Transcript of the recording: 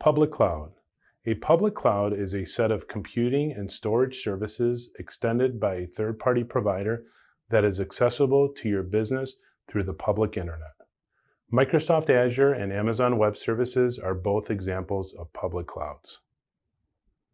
Public cloud. A public cloud is a set of computing and storage services extended by a third-party provider that is accessible to your business through the public internet. Microsoft Azure and Amazon Web Services are both examples of public clouds.